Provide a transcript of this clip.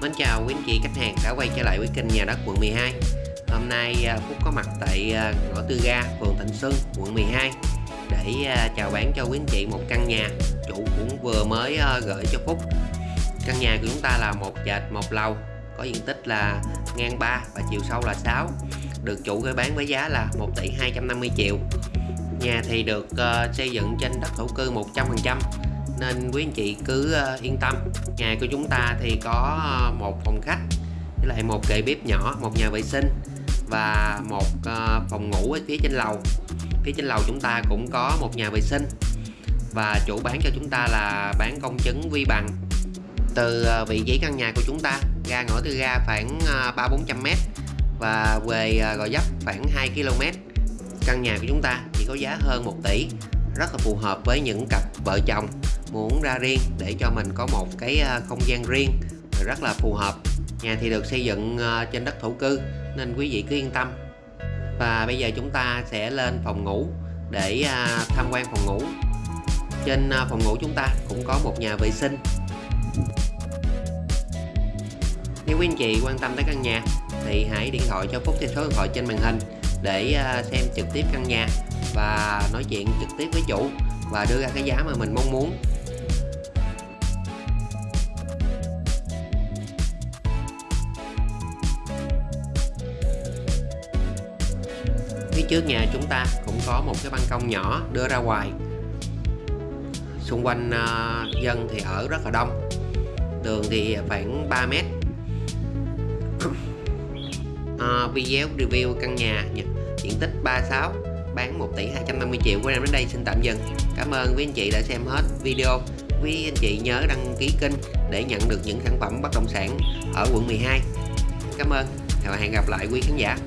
Mến chào quý anh chị khách hàng đã quay trở lại với kênh nhà đất quận 12 Hôm nay à, Phúc có mặt tại à, ngõ Tư Ga, phường Thịnh Xuân, quận 12 Để à, chào bán cho quý anh chị một căn nhà Chủ cũng vừa mới gửi cho Phúc. Căn nhà của chúng ta là một trệt một lầu Có diện tích là ngang 3 và chiều sâu là 6 Được chủ gửi bán với giá là 1 tỷ 250 triệu. Nhà thì được xây dựng trên đất thổ cư 100% nên quý anh chị cứ ờ, yên tâm. Nhà của chúng ta thì có ờ, một phòng khách, với lại một kệ bếp nhỏ, một nhà vệ sinh và một ờ, phòng ngủ ở phía trên lầu. Phía trên lầu chúng ta cũng có một nhà vệ sinh và chủ bán cho chúng ta là bán công chứng vi bằng từ vị trí căn nhà của chúng ta. Ra ngõ tư ga khoảng ba bốn trăm mét và về Gò Dấp khoảng 2 km căn nhà của chúng ta, chỉ có giá hơn 1 tỷ rất là phù hợp với những cặp vợ chồng muốn ra riêng để cho mình có một cái à, không gian riêng rất là phù hợp. Nhà thì được xây dựng à, trên đất thổ cư nên quý vị cứ yên tâm. Và bây giờ chúng ta sẽ lên phòng ngủ để à, tham quan phòng ngủ. Trên phòng ngủ chúng ta cũng có một nhà vệ sinh. Nếu quý anh chị quan tâm tới căn nhà thì hãy điện thoại cho Phúc theo số điện thoại trên màn hình để xem trực tiếp căn nhà và nói chuyện trực tiếp với chủ và đưa ra cái giá mà mình mong muốn. Phía trước nhà chúng ta cũng có một cái ban công nhỏ đưa ra ngoài. Xung quanh uh, dân thì ở rất là đông đường thì khoảng 3 mét. Uh, video review căn nhà diện tích 36 bán 1 tỷ 250 triệu của em đến đây xin tạm dừng. Cảm ơn quý anh chị đã xem hết video. Quý anh chị nhớ đăng ký kênh để nhận được những sản phẩm bất động sản ở quận 12 cảm ơn và hẹn gặp lại quý khán giả.